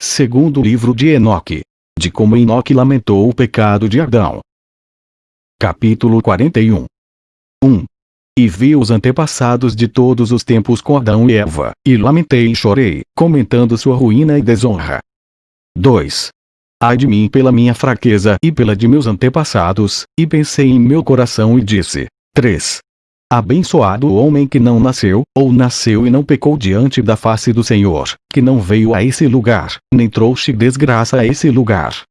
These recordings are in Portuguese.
Segundo livro de Enoque. De como Enoque lamentou o pecado de Adão. Capítulo 41 1. E vi os antepassados de todos os tempos com Adão e Eva, e lamentei e chorei, comentando sua ruína e desonra. 2. Ai de mim pela minha fraqueza e pela de meus antepassados, e pensei em meu coração e disse. 3. Abençoado o homem que não nasceu, ou nasceu e não pecou diante da face do Senhor, que não veio a esse lugar, nem trouxe desgraça a esse lugar.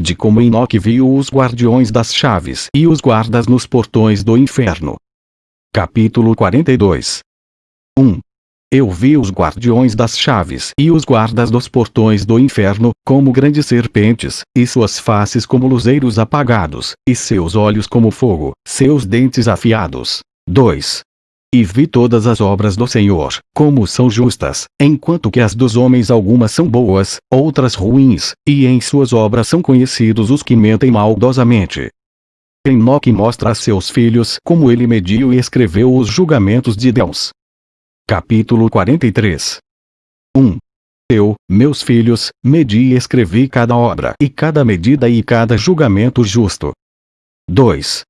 De como Enoque viu os guardiões das chaves e os guardas nos portões do inferno. Capítulo 42 1. Eu vi os guardiões das chaves e os guardas dos portões do inferno, como grandes serpentes, e suas faces como luzeiros apagados, e seus olhos como fogo, seus dentes afiados. 2. E vi todas as obras do Senhor, como são justas, enquanto que as dos homens algumas são boas, outras ruins, e em suas obras são conhecidos os que mentem maldosamente. Enoque mostra a seus filhos como ele mediu e escreveu os julgamentos de Deus. Capítulo 43 1. Eu, meus filhos, medi e escrevi cada obra e cada medida e cada julgamento justo. 2.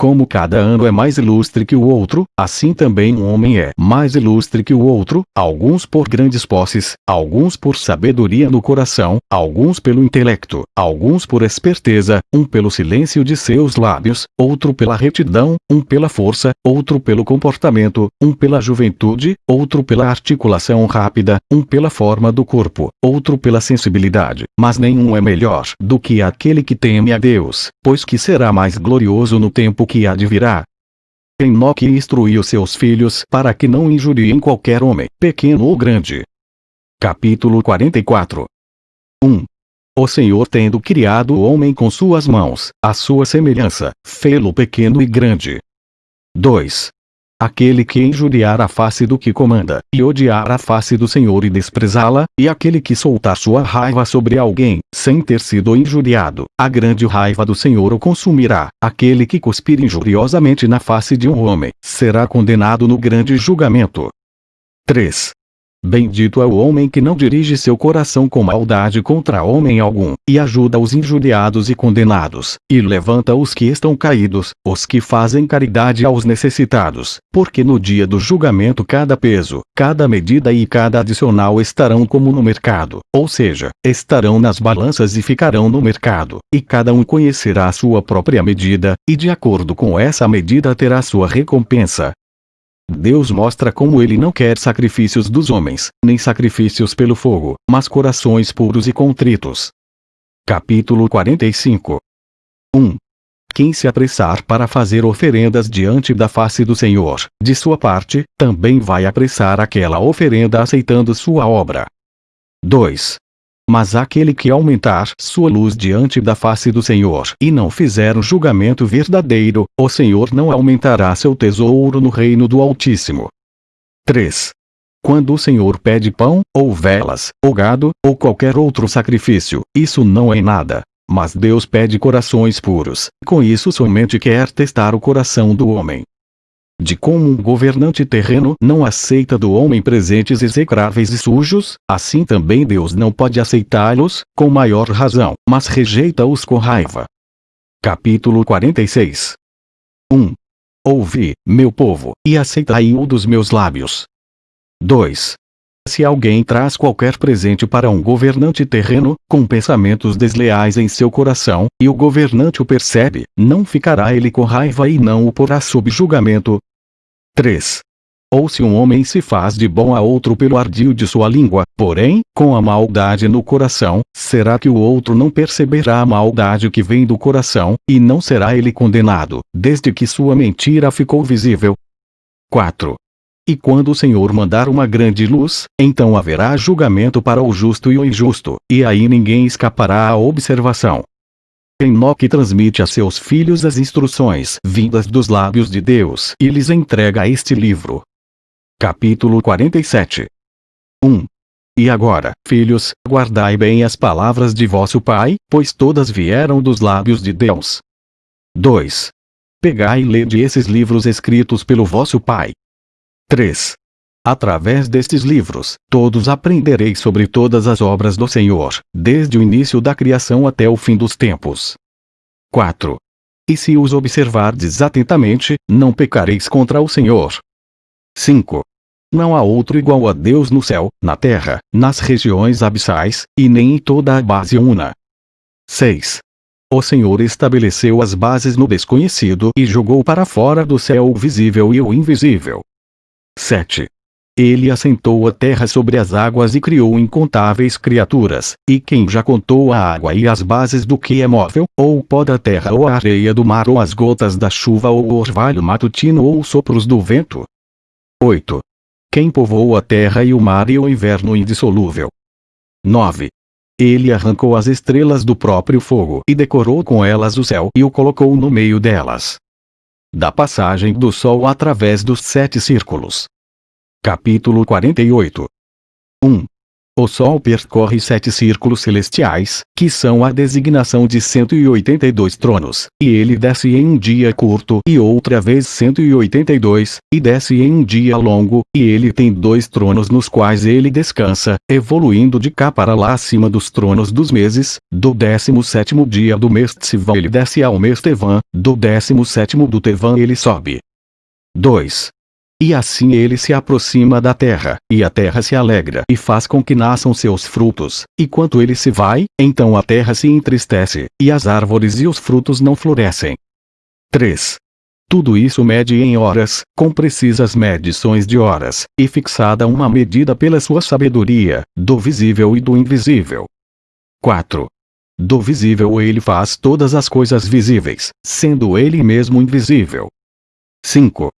Como cada ano é mais ilustre que o outro, assim também um homem é mais ilustre que o outro, alguns por grandes posses, alguns por sabedoria no coração, alguns pelo intelecto, alguns por esperteza, um pelo silêncio de seus lábios, outro pela retidão, um pela força, outro pelo comportamento, um pela juventude, outro pela articulação rápida, um pela forma do corpo, outro pela sensibilidade, mas nenhum é melhor do que aquele que teme a Deus, pois que será mais glorioso no tempo que há de virá. Enoque instruiu seus filhos para que não injuriem qualquer homem, pequeno ou grande. Capítulo 44 1. O Senhor tendo criado o homem com suas mãos, a sua semelhança, fê-lo pequeno e grande. 2. Aquele que injuriar a face do que comanda, e odiar a face do Senhor e desprezá-la, e aquele que soltar sua raiva sobre alguém, sem ter sido injuriado, a grande raiva do Senhor o consumirá. Aquele que cuspir injuriosamente na face de um homem, será condenado no grande julgamento. 3. Bendito é o homem que não dirige seu coração com maldade contra homem algum, e ajuda os injuriados e condenados, e levanta os que estão caídos, os que fazem caridade aos necessitados, porque no dia do julgamento cada peso, cada medida e cada adicional estarão como no mercado, ou seja, estarão nas balanças e ficarão no mercado, e cada um conhecerá a sua própria medida, e de acordo com essa medida terá sua recompensa. Deus mostra como ele não quer sacrifícios dos homens, nem sacrifícios pelo fogo, mas corações puros e contritos. Capítulo 45 1. Quem se apressar para fazer oferendas diante da face do Senhor, de sua parte, também vai apressar aquela oferenda aceitando sua obra. 2. Mas aquele que aumentar sua luz diante da face do Senhor e não fizer um julgamento verdadeiro, o Senhor não aumentará seu tesouro no reino do Altíssimo. 3. Quando o Senhor pede pão, ou velas, ou gado, ou qualquer outro sacrifício, isso não é nada. Mas Deus pede corações puros, com isso somente quer testar o coração do homem de como um governante terreno não aceita do homem presentes execráveis e sujos, assim também Deus não pode aceitá-los, com maior razão, mas rejeita-os com raiva. Capítulo 46 1. Ouvi, meu povo, e aceitai-o dos meus lábios. 2. Se alguém traz qualquer presente para um governante terreno, com pensamentos desleais em seu coração, e o governante o percebe, não ficará ele com raiva e não o porá sob julgamento, 3. Ou se um homem se faz de bom a outro pelo ardil de sua língua, porém, com a maldade no coração, será que o outro não perceberá a maldade que vem do coração, e não será ele condenado, desde que sua mentira ficou visível? 4. E quando o Senhor mandar uma grande luz, então haverá julgamento para o justo e o injusto, e aí ninguém escapará à observação. Enoque transmite a seus filhos as instruções vindas dos lábios de Deus e lhes entrega este livro. Capítulo 47 1. E agora, filhos, guardai bem as palavras de vosso Pai, pois todas vieram dos lábios de Deus. 2. Pegai e lede esses livros escritos pelo vosso Pai. 3. Através destes livros, todos aprendereis sobre todas as obras do Senhor, desde o início da criação até o fim dos tempos. 4. E se os observardes atentamente, não pecareis contra o Senhor. 5. Não há outro igual a Deus no céu, na terra, nas regiões abissais, e nem em toda a base una. 6. O Senhor estabeleceu as bases no desconhecido e jogou para fora do céu o visível e o invisível. 7. Ele assentou a terra sobre as águas e criou incontáveis criaturas, e quem já contou a água e as bases do que é móvel, ou o pó da terra ou a areia do mar ou as gotas da chuva ou o orvalho matutino ou os sopros do vento? 8. Quem povoou a terra e o mar e o inverno indissolúvel? 9. Ele arrancou as estrelas do próprio fogo e decorou com elas o céu e o colocou no meio delas. Da passagem do sol através dos sete círculos. Capítulo 48 1. O Sol percorre sete círculos celestiais, que são a designação de 182 tronos, e ele desce em um dia curto e outra vez 182, e desce em um dia longo, e ele tem dois tronos nos quais ele descansa, evoluindo de cá para lá acima dos tronos dos meses, do 17 dia do mês Tsivan ele desce ao mês Tevan, do 17 do Tevan ele sobe. 2. E assim ele se aproxima da terra, e a terra se alegra e faz com que nasçam seus frutos, e quando ele se vai, então a terra se entristece, e as árvores e os frutos não florescem. 3. Tudo isso mede em horas, com precisas medições de horas, e fixada uma medida pela sua sabedoria, do visível e do invisível. 4. Do visível ele faz todas as coisas visíveis, sendo ele mesmo invisível. 5.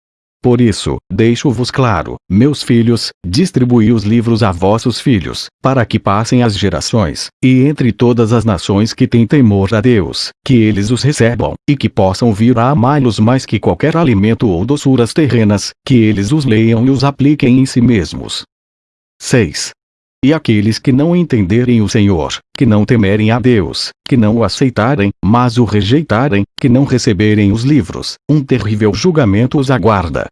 Por isso, deixo-vos claro, meus filhos, distribuí os livros a vossos filhos, para que passem as gerações, e entre todas as nações que têm temor a Deus, que eles os recebam, e que possam vir a amá-los mais que qualquer alimento ou doçuras terrenas, que eles os leiam e os apliquem em si mesmos. 6. E aqueles que não entenderem o Senhor, que não temerem a Deus, que não o aceitarem, mas o rejeitarem, que não receberem os livros, um terrível julgamento os aguarda.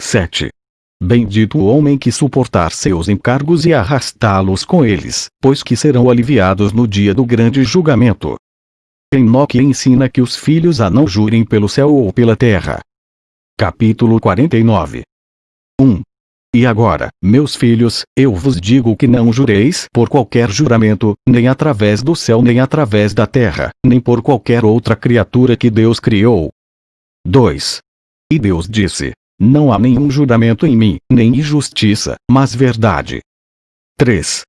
7. Bendito o homem que suportar seus encargos e arrastá-los com eles, pois que serão aliviados no dia do grande julgamento. Enoque ensina que os filhos a não jurem pelo céu ou pela terra. Capítulo 49 1. E agora, meus filhos, eu vos digo que não jureis por qualquer juramento, nem através do céu nem através da terra, nem por qualquer outra criatura que Deus criou. 2. E Deus disse: Não há nenhum juramento em mim, nem injustiça, mas verdade. 3.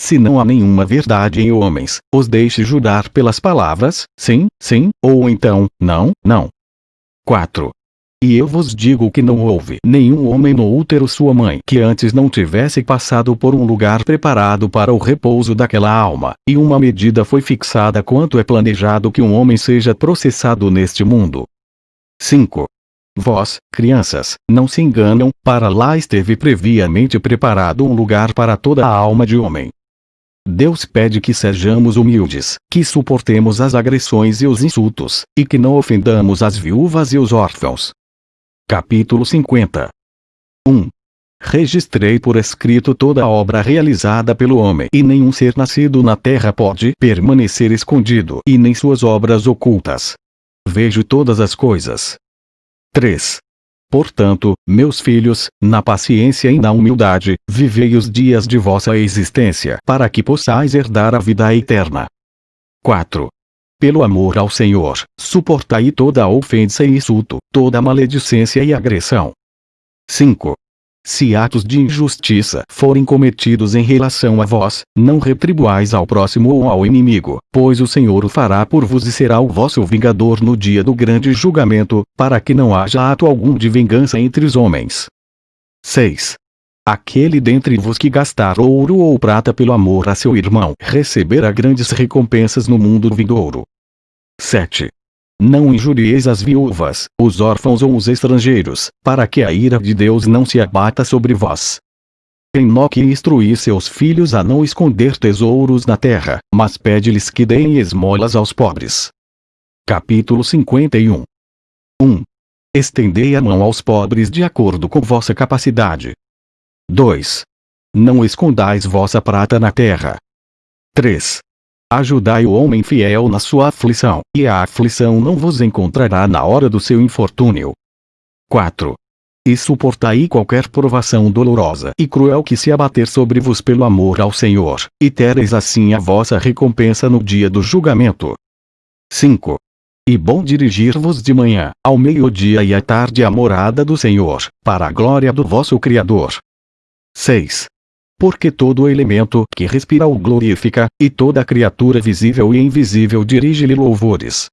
Se não há nenhuma verdade em homens, os deixe jurar pelas palavras, sim, sim, ou então, não, não. 4. E eu vos digo que não houve nenhum homem no útero sua mãe que antes não tivesse passado por um lugar preparado para o repouso daquela alma, e uma medida foi fixada quanto é planejado que um homem seja processado neste mundo. 5. Vós, crianças, não se enganam, para lá esteve previamente preparado um lugar para toda a alma de homem. Deus pede que sejamos humildes, que suportemos as agressões e os insultos, e que não ofendamos as viúvas e os órfãos, Capítulo 50 1. Registrei por escrito toda a obra realizada pelo homem e nenhum ser nascido na terra pode permanecer escondido e nem suas obras ocultas. Vejo todas as coisas. 3. Portanto, meus filhos, na paciência e na humildade, vivei os dias de vossa existência para que possais herdar a vida eterna. 4 pelo amor ao Senhor, suportai toda ofensa e insulto, toda maledicência e agressão. 5. Se atos de injustiça forem cometidos em relação a vós, não retribuais ao próximo ou ao inimigo, pois o Senhor o fará por vos e será o vosso vingador no dia do grande julgamento, para que não haja ato algum de vingança entre os homens. 6. Aquele dentre vos que gastar ouro ou prata pelo amor a seu irmão receberá grandes recompensas no mundo vindouro. 7. Não injurieis as viúvas, os órfãos ou os estrangeiros, para que a ira de Deus não se abata sobre vós. Enoque instruí seus filhos a não esconder tesouros na terra, mas pede-lhes que deem esmolas aos pobres. Capítulo 51 1. Estendei a mão aos pobres de acordo com vossa capacidade. 2. Não escondais vossa prata na terra. 3. Ajudai o homem fiel na sua aflição, e a aflição não vos encontrará na hora do seu infortúnio. 4. E suportai qualquer provação dolorosa e cruel que se abater sobre vos pelo amor ao Senhor, e tereis assim a vossa recompensa no dia do julgamento. 5. E bom dirigir-vos de manhã, ao meio-dia e à tarde à morada do Senhor, para a glória do vosso Criador. 6. Porque todo elemento que respira o glorifica, e toda criatura visível e invisível dirige-lhe louvores.